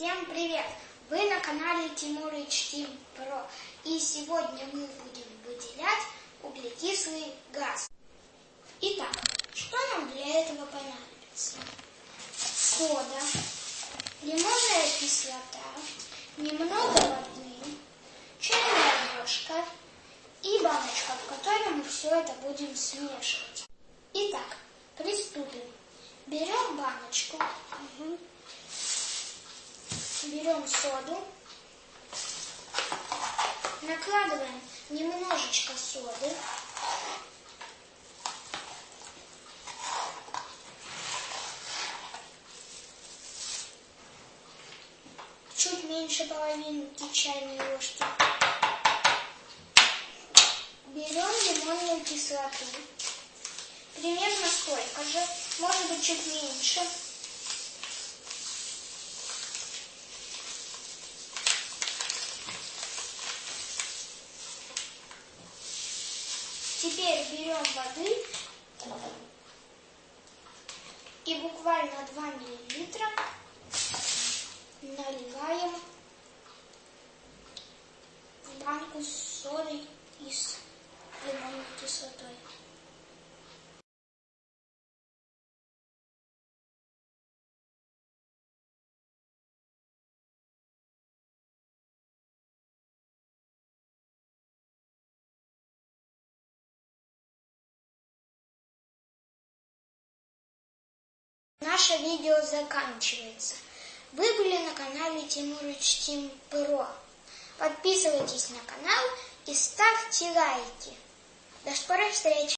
Всем привет! Вы на канале Тимурыч Тим Про. И сегодня мы будем выделять углекислый газ. Итак, что нам для этого понадобится? Сода, лимонная кислота, немного воды, чайная ложка и баночка, в которой мы все это будем смешивать. Итак, приступим. Берем баночку, берем соду, накладываем немножечко соды, чуть меньше половинки чайной ложки. Берем лимонную кислоту, примерно столько же, может быть чуть меньше. Теперь берем воды и буквально 2 миллилитра наливаем в банку с содой и с лимонной кислотой. Наше видео заканчивается. Вы были на канале Тимурыч Тим Про. Подписывайтесь на канал и ставьте лайки. До скорой встречи!